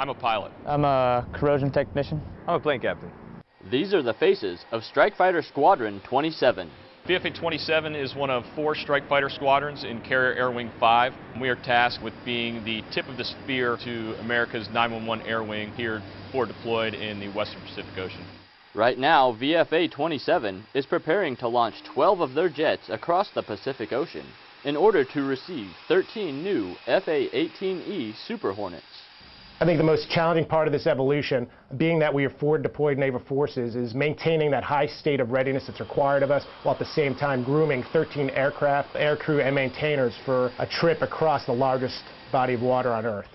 I'm a pilot. I'm a corrosion technician. I'm a plane captain. These are the faces of Strike Fighter Squadron 27. VFA 27 is one of four strike fighter squadrons in Carrier Air Wing 5. We are tasked with being the tip of the spear to America's 911 Air Wing here forward deployed in the Western Pacific Ocean. Right now, VFA 27 is preparing to launch 12 of their jets across the Pacific Ocean in order to receive 13 new FA-18E Super Hornets. I think the most challenging part of this evolution, being that we are forward deployed naval forces, is maintaining that high state of readiness that's required of us, while at the same time grooming 13 aircraft, aircrew, and maintainers for a trip across the largest body of water on Earth.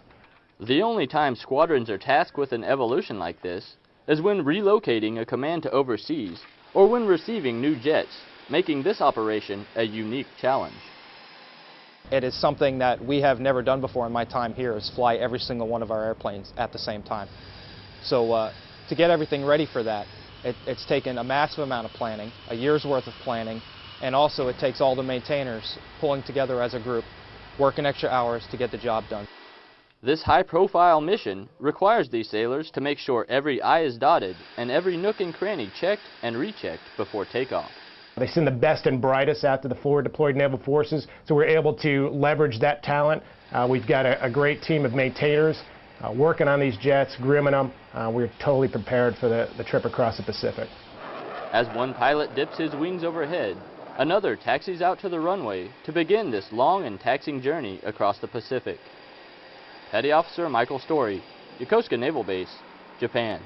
The only time squadrons are tasked with an evolution like this is when relocating a command to overseas or when receiving new jets, making this operation a unique challenge. It is something that we have never done before in my time here is fly every single one of our airplanes at the same time. So uh, to get everything ready for that, it, it's taken a massive amount of planning, a year's worth of planning, and also it takes all the maintainers pulling together as a group, working extra hours to get the job done. This high-profile mission requires these sailors to make sure every I is dotted and every nook and cranny checked and rechecked before takeoff. They send the best and brightest out to the forward deployed naval forces, so we're able to leverage that talent. Uh, we've got a, a, great team of maintainers uh, working on these jets, grooming them. Uh, we're totally prepared for the, the trip across the Pacific. As one pilot dips his wings overhead, another taxis out to the runway to begin this long and taxing journey across the Pacific. Petty Officer Michael Story, Yokosuka Naval Base, Japan.